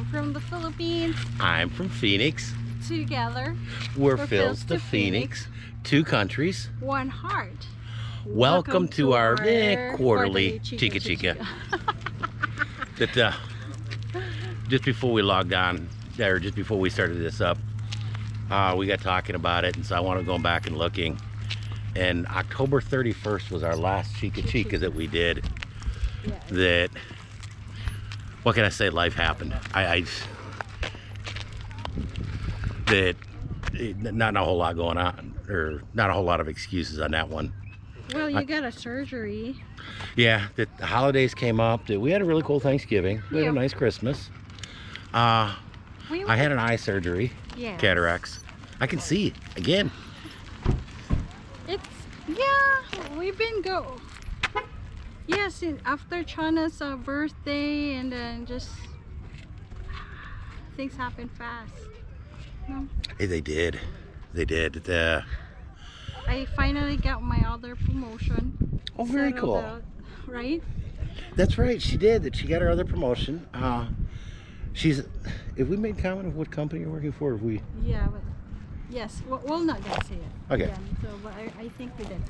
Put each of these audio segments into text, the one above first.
I'm from the Philippines. I'm from Phoenix. Together, We're, We're Phil's to to Phoenix. Two countries. one heart. Welcome, to, our, eh, quarterly, Chica Chica Chica. that uh, just before we logged on, or just before we started this up, uh, we got talking about it, and so I wanted to go back and looking. And October 31st was our last Chica Chica that we did. That, what can I say? Life happened. I, I that eh, not a whole lot going on, or not a whole lot of excuses on that one. Well, you got a surgery. Yeah, that the holidays came up. That we had a really cool Thanksgiving. We had a nice Christmas. Uh, We I had an eye surgery, yeah. cataracts. I can see again. It's yeah. We've been go. Yes, after Chana's uh, birthday, and then just things happen fast. No, Hey, they did. They did. The, I finally got my other promotion. oh, very cool. out, right? That's right. She did. That she got her other promotion. Uh, she's. If we made comment of what company you're working for, if we. Yeah, but yes, we're, we're not gonna say it. Okay. again, so, but I, I think we did.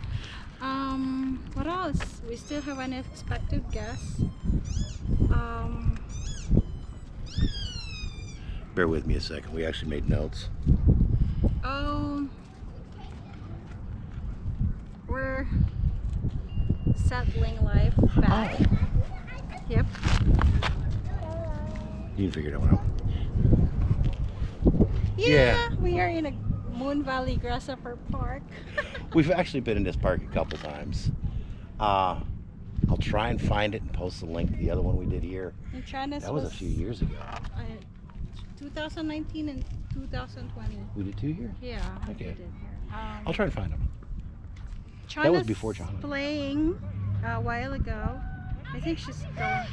Um, what else? We still have unexpected guests. Um, Bear with me a second. We actually made notes. oh, we're settling life back. Yep. You can figure that one out. Yeah, Yeah. we are in a Moon Valley Grasshopper Park. We've actually been in this park a couple times. Uh, I'll try and find it and post the link to the other one we did here. And China's That was a few years ago. uh, 2019 and 2020. We did two here. Yeah. we Okay. did here. Um, I'll try and find them. China's was before China. playing a while ago. I think she's going.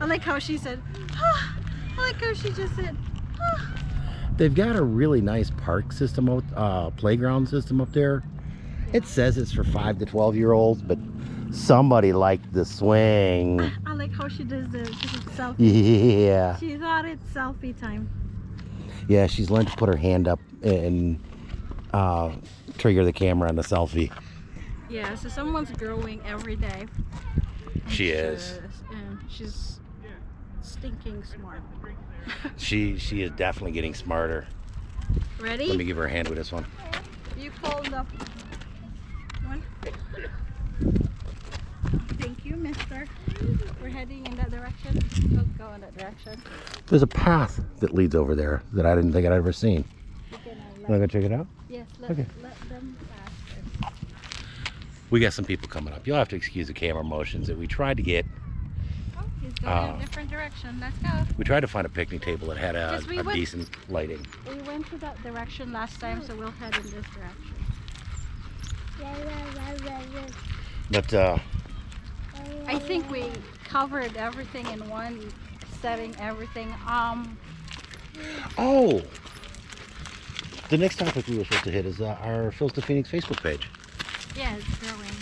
I like how she said, ah, I like how she just said, ah. They've got a really nice park system, out- uh, playground system up there. It says it's for five to 12 year olds, but somebody liked the swing. I like how she does this. She selfie. Yeah. She thought it's selfie time. Yeah, she's learned to put her hand up and uh, trigger the camera on the selfie. Yeah, so someone's growing every day. She is. She's- and she's stinking smart. She she is definitely getting smarter. Ready? Let me give her a hand with this one. You called the one. Thank you, mister. We're heading in that direction. Let's go in that direction. There's a path that leads over there that I didn't think I'd ever seen. You can, let, Wanna go check it out? yes, let, Okay. let them pass. We got some people coming up. You'll have to excuse the camera motions that we tried to get. In a different direction. Let's go. We tried to find a picnic table that had a, we a went- decent lighting. We went to that direction last time, so we'll head in this direction. But uh, I think we covered everything in one setting, everything. Um, oh, the next topic we were supposed to hit is uh, our Phil's to Phoenix Facebook page. yeah, it's growing.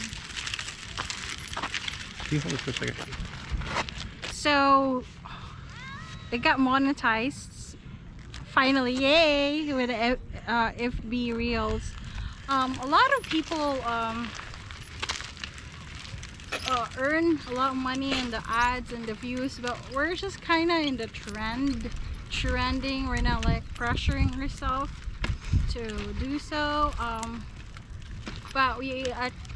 Can you hold this for a second? So it got monetized finally, yay! With uh, FB Reels. Um, a lot of people um, uh, earn a lot of money in the ads and the views, but we're just kind of in the trend, trending. We're not like pressuring ourselves to do so. Um, but we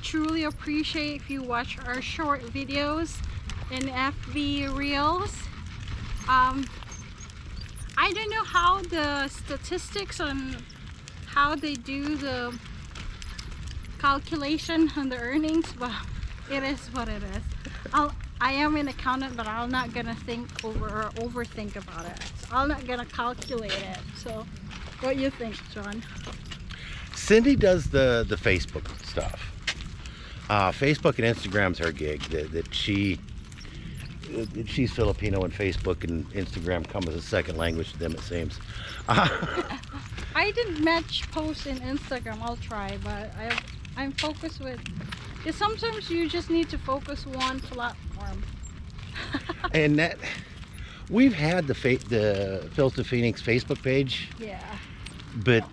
truly appreciate if you watch our short videos in FB Reels. Um, I don't know how the statistics on how they do the calculation on the earnings, but it is what it is. I'll, I am an accountant, but I'm not gonna think over or overthink about it. So I'm not gonna calculate it. So, what you think, John? Cindy does the the Facebook stuff. Uh, Facebook and Instagram's her gig. That, that she she's Filipino and Facebook and Instagram come as a second language to them. It seems. I didn't match post in Instagram. I'll try, but I I'm focused with. Because sometimes you just need to focus one platform. and that We've had the fa- the Phoenix Facebook page, Yeah. but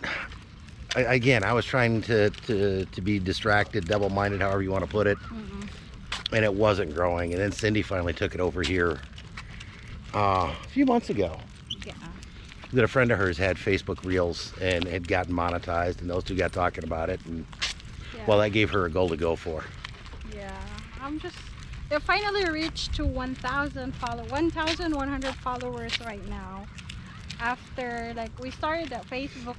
I, again, I was trying to, to, to be distracted, double minded, however you want to put it, Mm-mm. And it wasn't growing. And then Cindy finally took it over here uh, a few months ago. Yeah. That a friend of hers had Facebook Reels and had gotten monetized, and those two got talking about it. And Yeah. well, that gave her a goal to go for. Yeah, I'm just. It finally reached to 1,000 follow 1,100 followers right now. After like we started that Facebook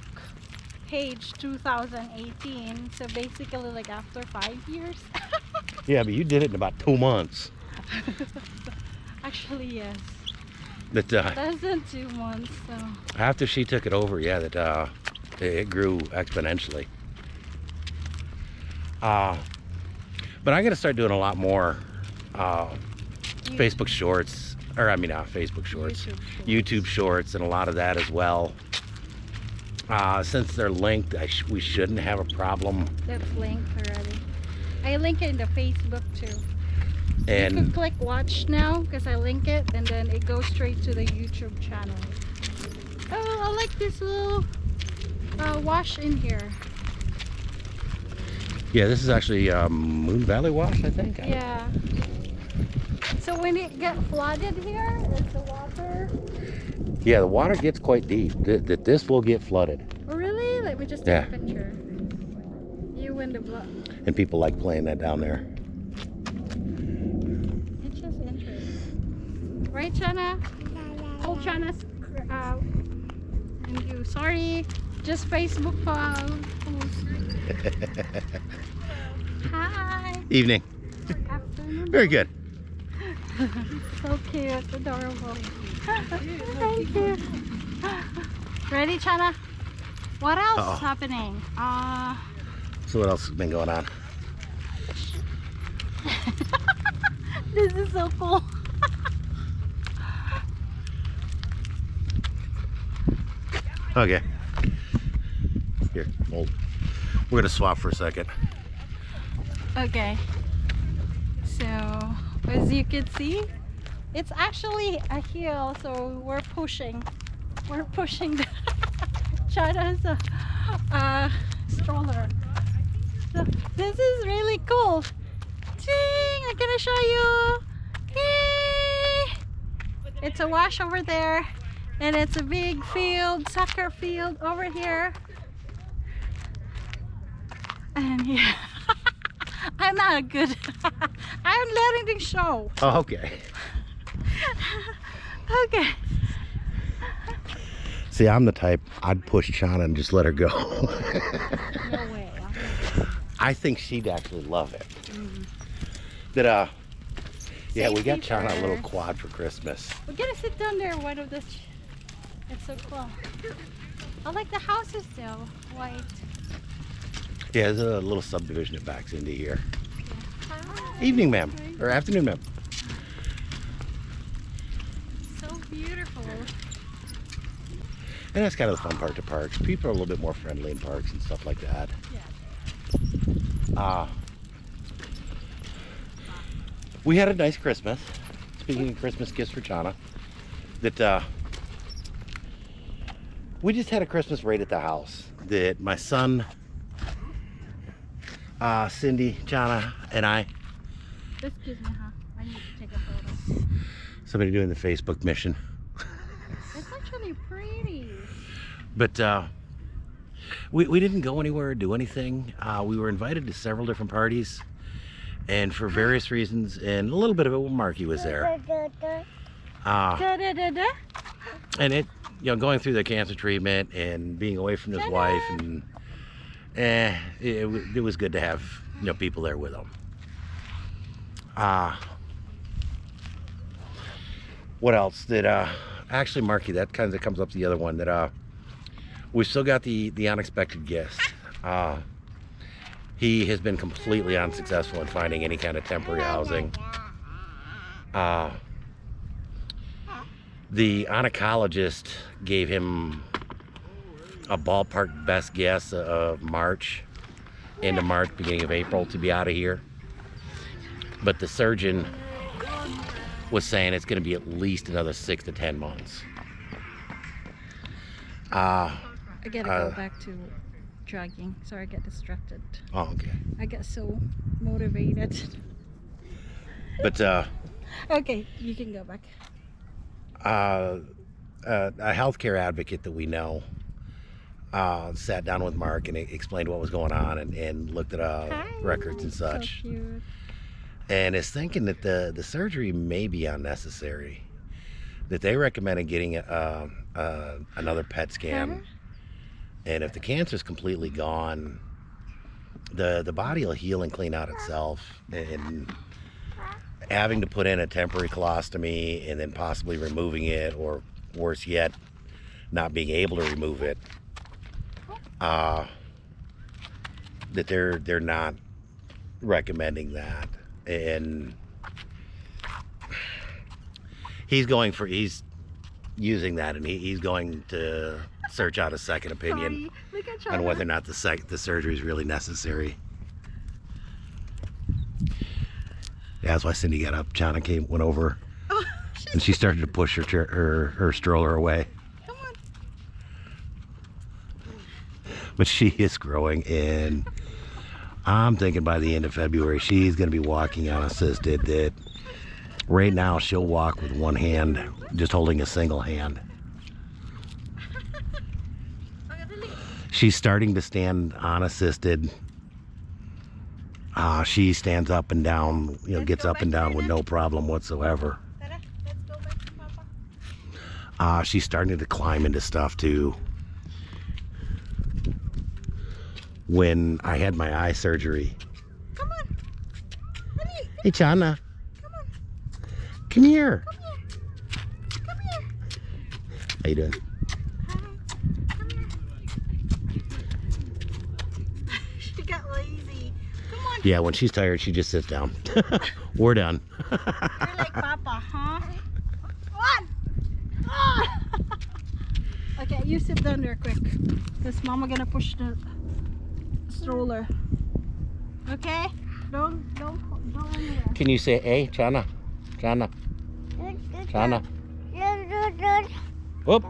page 2018, so basically like after five years. Yeah, but you did it in about two months. Actually, yes, That uh, less than two months. So after she took it over, yeah, that uh, it grew exponentially. Uh, but I got to start doing a lot more uh, you- Facebook Shorts, or I mean, uh, Facebook Shorts, YouTube shorts. YouTube Shorts, and a lot of that as well. Uh, since they're linked, I sh- we shouldn't have a problem. That's linked already. I link it in the Facebook too. you can And click watch now because I link it and then it goes straight to the YouTube channel. Oh, I like this little uh, wash in here. yeah, this is actually um, Moon Valley Wash, I think. Yeah. So when it get flooded here, is the water Yeah, the water gets quite deep. That this will get flooded, oh, really? Let me just take Yeah. a picture. You and the blood. And people like playing that down there. It's just interesting. Right, Chana? Oh, Chana's uh, and you. Sorry, just Facebook uh, post. Hi. Evening. Afternoon. Very good. So cute, adorable. Thank you. Ready, Chana? What else Uh-oh. is happening? Uh, So what else has been going on? this is so cool. Okay. Here, hold. We're gonna swap for a second. Okay. So, as you can see, it's actually a hill, so we're pushing. We're pushing the Chana's uh, uh, stroller. So, this is really cool. Ting! I'm gonna show you. Yay! It's a wash over there, and it's a big field, soccer field over here. And yeah. I'm not a good. I'm letting things show. Oh, okay. Okay. See, I'm the type I'd push Chana and just let her go. I think she'd actually love it. Mhm. That uh, yeah, we got Chana a little quad for Christmas. We're gonna sit down there. One of this. It's so cool. I like the houses though. White. Yeah, there's a little subdivision that backs into here. Hi. Evening, ma'am, or afternoon, ma'am. So beautiful. And that's kind of the fun part to parks. People are a little bit more friendly in parks and stuff like that. Uh, we had a nice Christmas. Speaking of Christmas gifts for Chana, that uh, we just had a Christmas raid at the house. That my son, uh, Cindy, Chana, and I, Excuse me, huh? I need to take a photo. somebody doing the Facebook mission. It's actually pretty. But uh, we, we didn't go anywhere or do anything. Uh, we were invited to several different parties. And for various reasons, and a little bit of it when Marky was there. Uh, and it, you know, going through the cancer treatment and being away from his wife, and eh, it, it, was good to have, you know, people there with him. Uh, what else did, uh, actually, Marky, that kind of comes up to the other one that, uh, we've still got the, the unexpected guest. Uh, he has been completely unsuccessful in finding any kind of temporary housing. Uh, the oncologist gave him a ballpark best guess of March, end of March, beginning of April to be out of here. But the surgeon was saying it's going to be at least another six to ten months. Uh, I gotta Uh, go back to jogging. Sorry, I get distracted. oh, okay. I get so motivated. But uh, okay, you can go back. uh, uh, a healthcare advocate that we know uh, sat down with Mark and explained what was going on and, and looked at uh, Hi. records and So such. cute. and is thinking that the, the surgery may be unnecessary. That they recommended getting a, uh, another PET scan, and if the cancer's completely gone, the the body will heal and clean out itself. And having to put in a temporary colostomy and then possibly removing it, or worse yet, not being able to remove it, uh, that they're they're not recommending that and he's going for he's using that and he, he's going to search out a second opinion Sorry. On whether or not the sec- the surgery is really necessary yeah, that's why Cindy got up Chana came went over Oh, and she started to push her chair, her her stroller away Come on. but she is growing and I'm thinking by the end of February she's going to be walking unassisted that right now she'll walk with one hand just holding a single hand she's starting to stand unassisted uh, she stands up and down you know Let's gets up and down with no problem whatsoever Tara, let's go back to Papa. uh, she's starting to climb into stuff too. When I had my eye surgery, Come on. Hey Chana. Come here. Come here. Come here. How you doing? Hi. Come here. she got lazy. Come on. Yeah, when she's tired, she just sits down. We're done. You're like Papa, huh? Come on. Ah. okay, you sit down there quick. Because Mama gonna push the stroller. Okay? Don't, don't, don't anywhere. Can you say, hey, Chana, Chana, Chana? Whoop.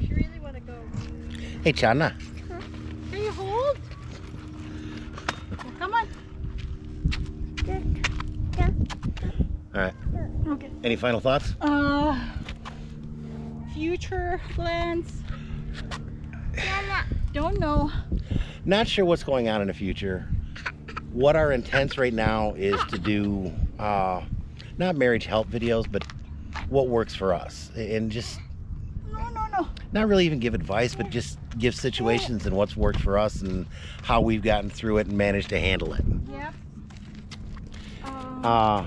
She really wanna go. Hey, Chana. Can you hold? Come on. All right. Okay. Any final thoughts? Uh, future plans? Don't know. Not sure what's going on in the future. What our intents right now is to do, uh, not marriage help videos, but what works for us, and just No, no, no. not really even give advice, but just give situations and what's worked for us and how we've gotten through it and managed to handle it. Yep. Um, Uh,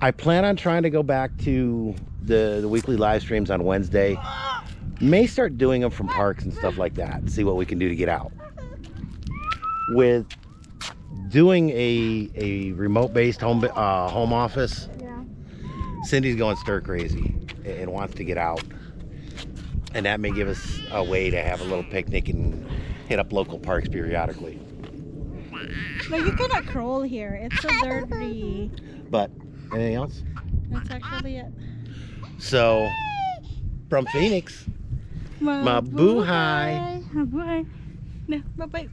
I plan on trying to go back to the, the weekly live streams on Wednesday. May start doing them from parks and stuff like that. See what we can do to get out. With doing a a remote based home uh, home office, yeah. Cindy's going stir crazy and wants to get out. And that may give us a way to have a little picnic and hit up local parks periodically. No, you cannot crawl here. It's so dirty. But anything else? That's actually it. So from Phoenix, Mabuhay. Mabuhay. No, bye-bye.